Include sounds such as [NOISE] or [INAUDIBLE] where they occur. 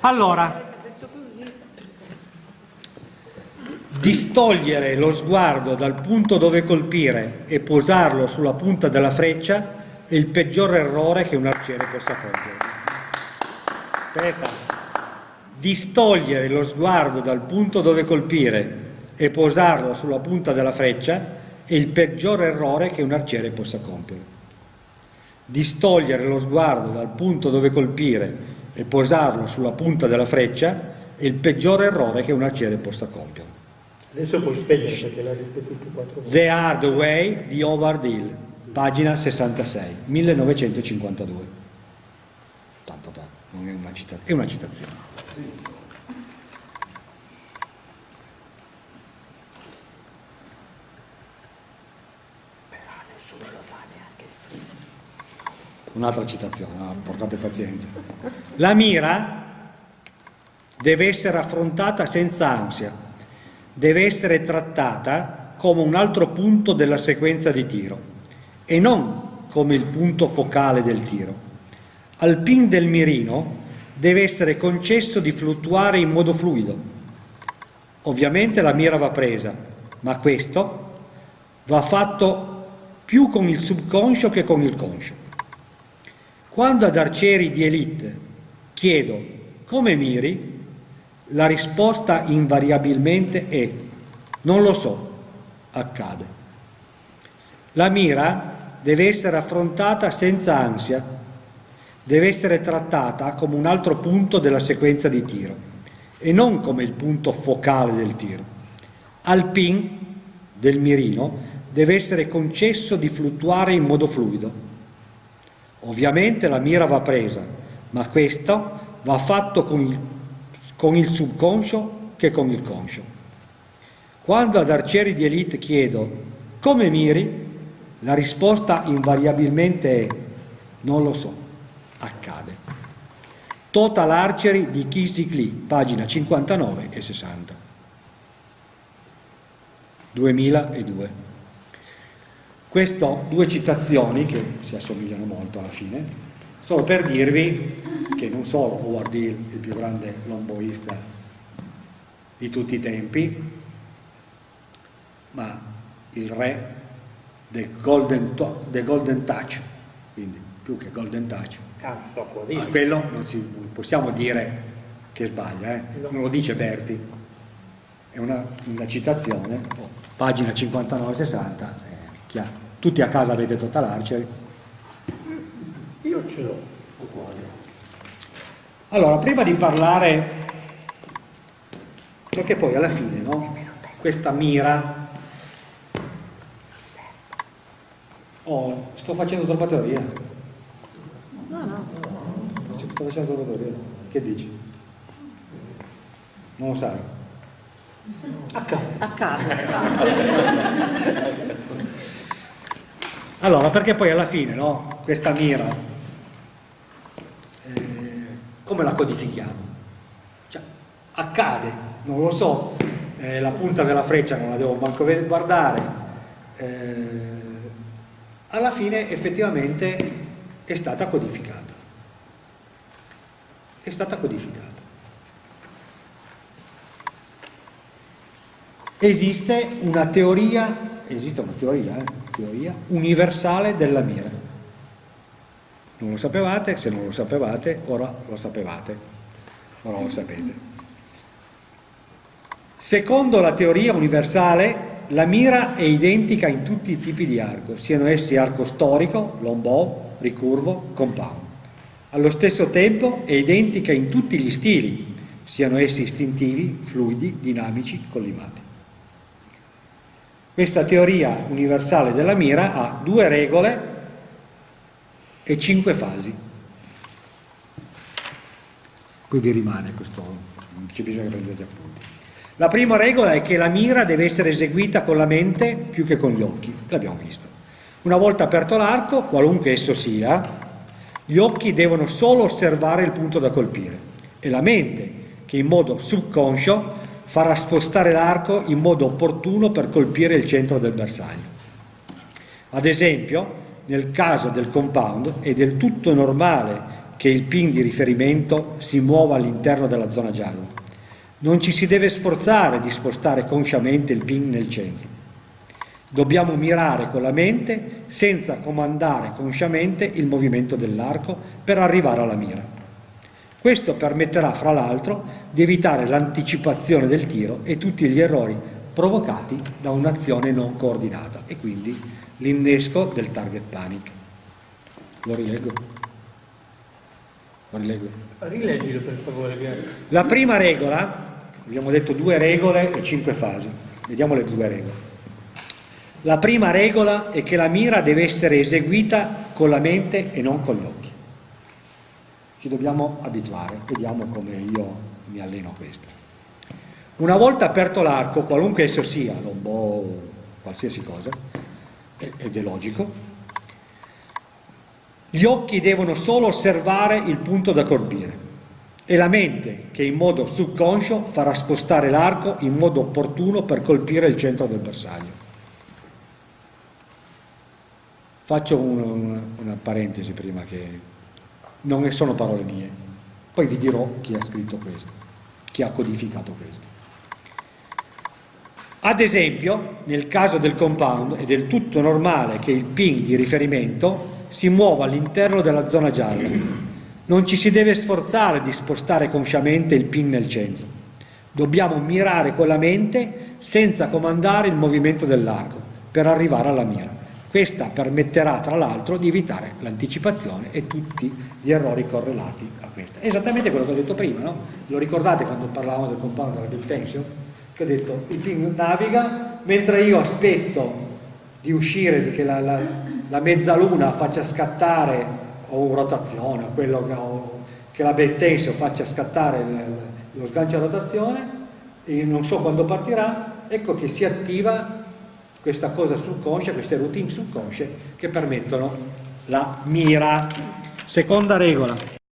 Allora, distogliere lo sguardo dal punto dove colpire e posarlo sulla punta della freccia è il peggior errore che un arciere possa compiere. Aspetta. Distogliere lo sguardo dal punto dove colpire e posarlo sulla punta della freccia è il peggior errore che un arciere possa compiere. Distogliere lo sguardo dal punto dove colpire e posarlo sulla punta della freccia è il peggior errore che un arciere possa compiere. Adesso puoi spegnere perché l'ha ripetuto quattro volte. The Hard Way di Howard Hill, pagina 66, 1952. Tanto per, non è una, cita- è una citazione. Un'altra citazione, no, portate pazienza. La mira deve essere affrontata senza ansia, deve essere trattata come un altro punto della sequenza di tiro e non come il punto focale del tiro. Al pin del mirino deve essere concesso di fluttuare in modo fluido. Ovviamente la mira va presa, ma questo va fatto più con il subconscio che con il conscio. Quando ad arcieri di elite chiedo come miri, la risposta invariabilmente è non lo so, accade. La mira deve essere affrontata senza ansia, deve essere trattata come un altro punto della sequenza di tiro e non come il punto focale del tiro. Al pin del mirino deve essere concesso di fluttuare in modo fluido. Ovviamente la mira va presa, ma questo va fatto con il, con il subconscio che con il conscio. Quando ad arcieri di elite chiedo come miri, la risposta invariabilmente è non lo so, accade. Total Archery di Kisik Lee, pagina 59 e 60. 2002. Queste due citazioni, che si assomigliano molto alla fine, sono per dirvi che non solo Howard Hill, il più grande lomboista di tutti i tempi, ma il re del Golden, del golden Touch, quindi più che Golden Touch, Ah, ma quello non, si, non possiamo dire che sbaglia, eh? non lo dice Berti, è una, una citazione, pagina 59-60, eh, tutti a casa avete Total Archery. Io ce l'ho. Allora, prima di parlare, perché poi alla fine, no? Questa mira... Oh, sto facendo troppa teoria. No, no. Sto facendo troppa teoria. Che dici? Non lo sai? Accade. [LAUGHS] Allora, perché poi alla fine, no? Questa mira, eh, come la codifichiamo? Cioè, accade, non lo so, eh, la punta della freccia non la devo manco guardare, eh, alla fine effettivamente è stata codificata. È stata codificata. Esiste una teoria, esiste una teoria, eh, teoria universale della mira. Non lo sapevate, se non lo sapevate, ora lo sapevate, ora lo sapete. Secondo la teoria universale, la mira è identica in tutti i tipi di arco, siano essi arco storico, lombò, ricurvo, compound. Allo stesso tempo è identica in tutti gli stili, siano essi istintivi, fluidi, dinamici, collimati. Questa teoria universale della mira ha due regole e cinque fasi. Qui vi rimane questo, non c'è bisogno che prendete appunti. La prima regola è che la mira deve essere eseguita con la mente più che con gli occhi, l'abbiamo visto. Una volta aperto l'arco, qualunque esso sia, gli occhi devono solo osservare il punto da colpire e la mente, che in modo subconscio farà spostare l'arco in modo opportuno per colpire il centro del bersaglio. Ad esempio, nel caso del compound è del tutto normale che il pin di riferimento si muova all'interno della zona gialla. Non ci si deve sforzare di spostare consciamente il pin nel centro. Dobbiamo mirare con la mente senza comandare consciamente il movimento dell'arco per arrivare alla mira. Questo permetterà, fra l'altro, di evitare l'anticipazione del tiro e tutti gli errori provocati da un'azione non coordinata e quindi l'innesco del target panic. Lo rileggo. Lo rileggo. Rileggilo per favore, grazie. La prima regola, abbiamo detto due regole e cinque fasi, vediamo le due regole. La prima regola è che la mira deve essere eseguita con la mente e non con gli occhi. Ci dobbiamo abituare, vediamo come io mi alleno a questo. Una volta aperto l'arco, qualunque esso sia, lombo o qualsiasi cosa, ed è logico, gli occhi devono solo osservare il punto da colpire e la mente che in modo subconscio farà spostare l'arco in modo opportuno per colpire il centro del bersaglio. Faccio un, una parentesi prima che non sono parole mie, poi vi dirò chi ha scritto questo, chi ha codificato questo. Ad esempio, nel caso del compound è del tutto normale che il ping di riferimento si muova all'interno della zona gialla. Non ci si deve sforzare di spostare consciamente il pin nel centro. Dobbiamo mirare con la mente senza comandare il movimento dell'arco per arrivare alla mira. Questa permetterà tra l'altro di evitare l'anticipazione e tutti gli errori correlati a questa. È esattamente quello che ho detto prima, no? Lo ricordate quando parlavamo del compound della big tension? che ho detto il ping naviga mentre io aspetto di uscire, di che la, la, la mezzaluna faccia scattare o rotazione, o quello che, o, che la bell tension faccia scattare il, lo sgancio a rotazione e non so quando partirà, ecco che si attiva questa cosa subconscia, queste routine subconsce che permettono la mira. Seconda regola,